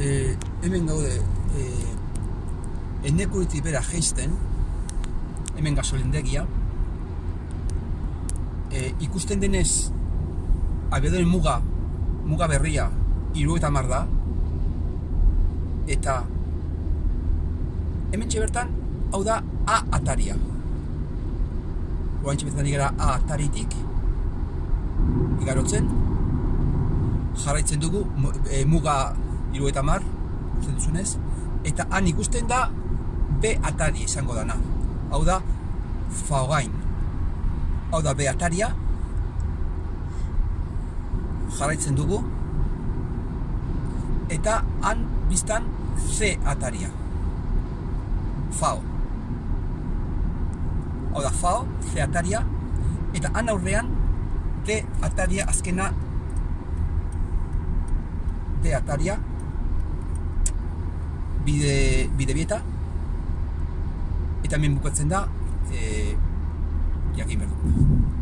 e, hemen gaude e, enekuritik bera geisten, hemen gasolindegia, e, ikusten denez, abiadoren muga, muga berria, iru eta mar da, eta hemen bertan, hau da A ataria. Oain bertan gara A ataritik, igarotzen, jarraitzen dugu e, muga iru eta mar, duzunez, eta han ikusten da B atari izango dana. Hau da, faogain. Hau da B ataria, jarraitzen dugu, eta han biztan C ataria. Fao. Hau da, fao, C ataria, eta han aurrean D ataria azkena D ataria bide, bide bieta. Eta hemen bukatzen da e, jakin behar